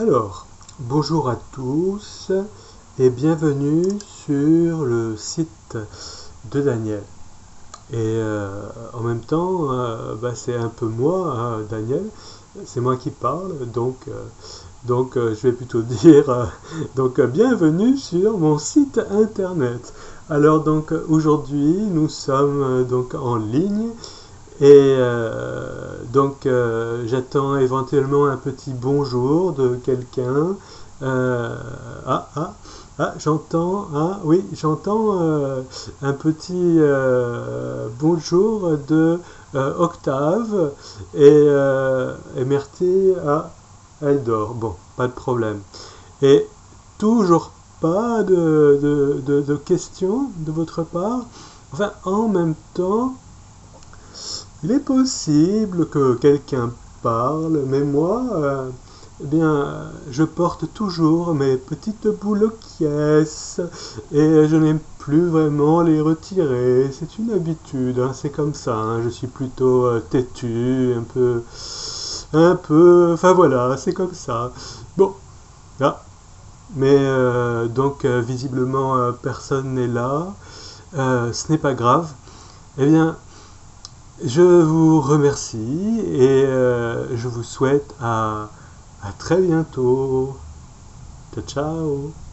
Alors, bonjour à tous et bienvenue sur le site de Daniel. Et euh, en même temps, euh, bah, c'est un peu moi, hein, Daniel, c'est moi qui parle, donc, euh, donc je vais plutôt dire donc bienvenue sur mon site internet. Alors donc aujourd'hui nous sommes donc en ligne et donc euh, j'attends éventuellement un petit bonjour de quelqu'un. Euh, ah, ah, ah, j'entends, ah oui, j'entends euh, un petit bonjour de Octave et, et merci à Eldor. Bon, pas de problème. Et toujours pas de questions de votre part? Enfin, en même temps, il est possible que quelqu'un parle, mais moi, euh, eh bien, je porte toujours mes petites boules aux et je n'aime plus vraiment les retirer. C'est une habitude, hein, c'est comme ça. Hein. je suis plutôt euh, têtu, un peu, un peu. Enfin voilà, c'est comme ça. Bon, là. Mais euh, donc visiblement personne n'est là. ce n'est pas grave. Eh bien, je vous remercie et euh, je vous souhaite à, à très bientôt. Ciao ciao